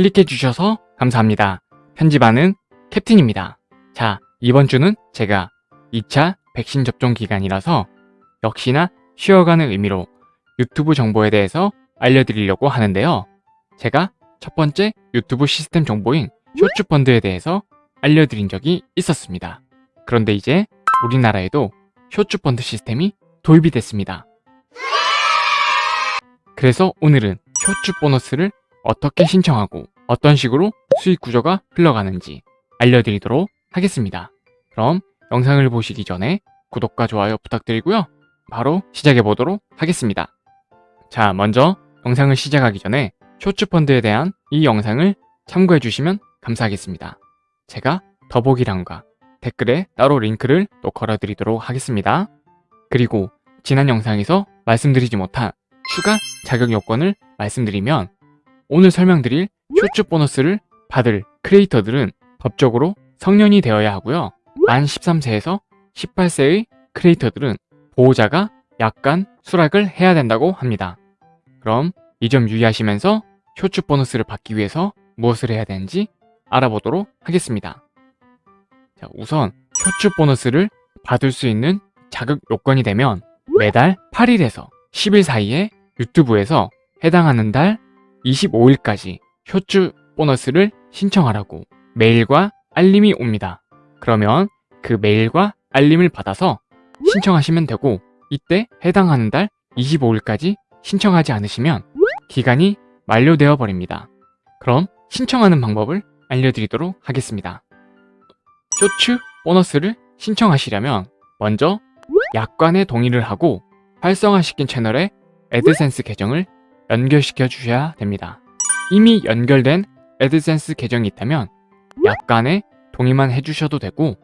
클릭해 주셔서 감사합니다. 편집하는 캡틴입니다. 자, 이번 주는 제가 2차 백신 접종 기간이라서 역시나 쉬어가는 의미로 유튜브 정보에 대해서 알려드리려고 하는데요. 제가 첫 번째 유튜브 시스템 정보인 쇼츠펀드에 대해서 알려드린 적이 있었습니다. 그런데 이제 우리나라에도 쇼츠펀드 시스템이 도입이 됐습니다. 그래서 오늘은 쇼츠 보너스를 어떻게 신청하고 어떤 식으로 수익 구조가 흘러가는지 알려드리도록 하겠습니다. 그럼 영상을 보시기 전에 구독과 좋아요 부탁드리고요. 바로 시작해 보도록 하겠습니다. 자, 먼저 영상을 시작하기 전에 쇼츠펀드에 대한 이 영상을 참고해 주시면 감사하겠습니다. 제가 더보기란과 댓글에 따로 링크를 또 걸어드리도록 하겠습니다. 그리고 지난 영상에서 말씀드리지 못한 추가 자격 요건을 말씀드리면 오늘 설명드릴 쇼츠 보너스를 받을 크리에이터들은 법적으로 성년이 되어야 하고요. 만 13세에서 18세의 크리에이터들은 보호자가 약간 수락을 해야 된다고 합니다. 그럼 이 점 유의하시면서 쇼츠 보너스를 받기 위해서 무엇을 해야 되는지 알아보도록 하겠습니다. 자, 우선 쇼츠 보너스를 받을 수 있는 자격 요건이 되면 매달 8일에서 10일 사이에 유튜브에서 해당하는 달 25일까지 쇼츠 보너스를 신청하라고 메일과 알림이 옵니다. 그러면 그 메일과 알림을 받아서 신청하시면 되고 이때 해당하는 달 25일까지 신청하지 않으시면 기간이 만료되어 버립니다. 그럼 신청하는 방법을 알려드리도록 하겠습니다. 쇼츠 보너스를 신청하시려면 먼저 약관에 동의를 하고 활성화시킨 채널에 애드센스 계정을 연결시켜 주셔야 됩니다. 이미 연결된 애드센스 계정이 있다면 약관에 동의만 해주셔도 되고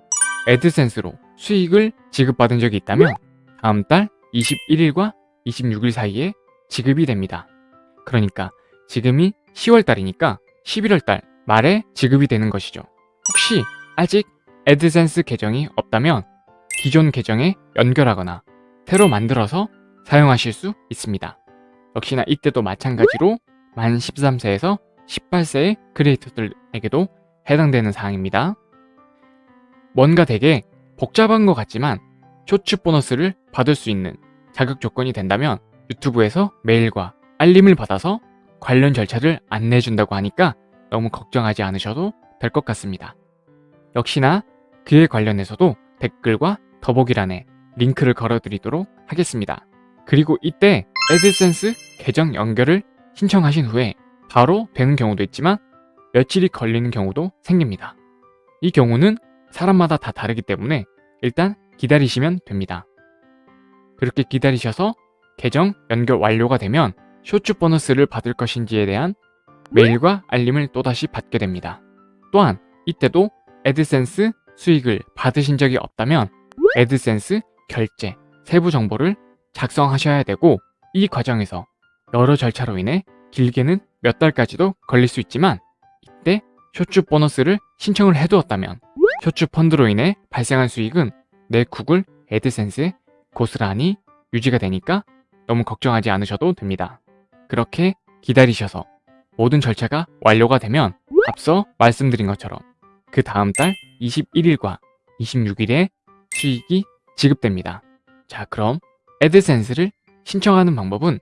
애드센스로 수익을 지급받은 적이 있다면 다음 달 21일과 26일 사이에 지급이 됩니다. 그러니까 지금이 10월달이니까 11월달 말에 지급이 되는 것이죠. 혹시 아직 애드센스 계정이 없다면 기존 계정에 연결하거나 새로 만들어서 사용하실 수 있습니다. 역시나 이때도 마찬가지로 만 13세에서 18세의 크리에이터들에게도 해당되는 사항입니다. 뭔가 되게 복잡한 것 같지만 쇼츠 보너스를 받을 수 있는 자격 조건이 된다면 유튜브에서 메일과 알림을 받아서 관련 절차를 안내해준다고 하니까 너무 걱정하지 않으셔도 될 것 같습니다. 역시나 그에 관련해서도 댓글과 더보기란에 링크를 걸어드리도록 하겠습니다. 그리고 이때 애드센스 계정 연결을 신청하신 후에 바로 되는 경우도 있지만 며칠이 걸리는 경우도 생깁니다. 이 경우는 사람마다 다 다르기 때문에 일단 기다리시면 됩니다. 그렇게 기다리셔서 계정 연결 완료가 되면 쇼츠 보너스를 받을 것인지에 대한 메일과 알림을 또다시 받게 됩니다. 또한 이때도 애드센스 수익을 받으신 적이 없다면 애드센스 결제 세부 정보를 작성하셔야 되고 이 과정에서 여러 절차로 인해 길게는 몇 달까지도 걸릴 수 있지만 이때 쇼츠 보너스를 신청을 해두었다면 쇼츠 펀드로 인해 발생한 수익은 내 구글 애드센스에 고스란히 유지가 되니까 너무 걱정하지 않으셔도 됩니다. 그렇게 기다리셔서 모든 절차가 완료가 되면 앞서 말씀드린 것처럼 그 다음 달 21일과 26일에 수익이 지급됩니다. 자 그럼 애드센스를 신청하는 방법은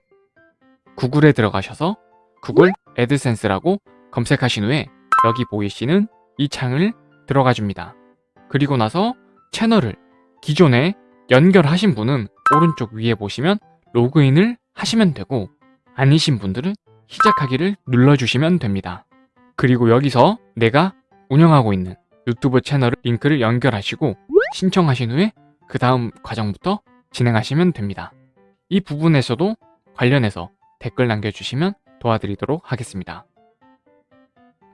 구글에 들어가셔서 구글 애드센스라고 검색하신 후에 여기 보이시는 이 창을 들어가 줍니다. 그리고 나서 채널을 기존에 연결하신 분은 오른쪽 위에 보시면 로그인을 하시면 되고 아니신 분들은 시작하기를 눌러주시면 됩니다. 그리고 여기서 내가 운영하고 있는 유튜브 채널 링크를 연결하시고 신청하신 후에 그 다음 과정부터 진행하시면 됩니다. 이 부분에서도 관련해서 댓글 남겨주시면 도와드리도록 하겠습니다.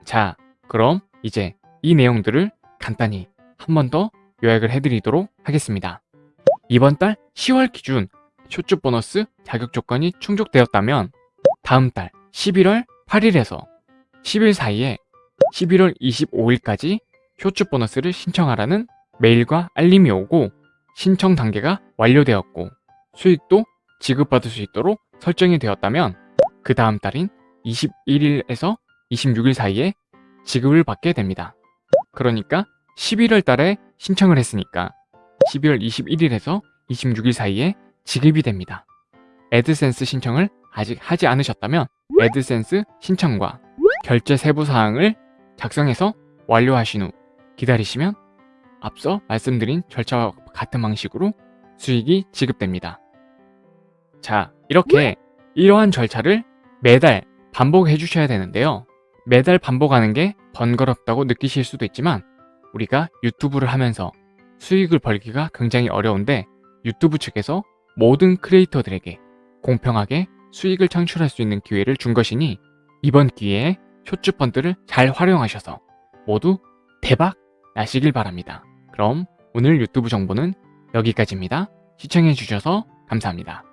자, 그럼 이제 이 내용들을 간단히 한 번 더 요약을 해드리도록 하겠습니다. 이번 달 10월 기준 쇼츠 보너스 자격 조건이 충족되었다면 다음 달 11월 8일에서 10일 사이에 11월 25일까지 쇼츠 보너스를 신청하라는 메일과 알림이 오고 신청 단계가 완료되었고 수익도 지급받을 수 있도록 설정이 되었다면 그 다음 달인 21일에서 26일 사이에 지급을 받게 됩니다. 그러니까 11월 달에 신청을 했으니까 12월 21일에서 26일 사이에 지급이 됩니다. 애드센스 신청을 아직 하지 않으셨다면 애드센스 신청과 결제 세부 사항을 작성해서 완료하신 후 기다리시면 앞서 말씀드린 절차와 같은 방식으로 수익이 지급됩니다. 자, 이렇게 이러한 절차를 매달 반복해 주셔야 되는데요. 매달 반복하는 게 번거롭다고 느끼실 수도 있지만 우리가 유튜브를 하면서 수익을 벌기가 굉장히 어려운데 유튜브 측에서 모든 크리에이터들에게 공평하게 수익을 창출할 수 있는 기회를 준 것이니 이번 기회에 쇼츠 펀드를 잘 활용하셔서 모두 대박 나시길 바랍니다. 그럼 오늘 유튜브 정보는 여기까지입니다. 시청해주셔서 감사합니다.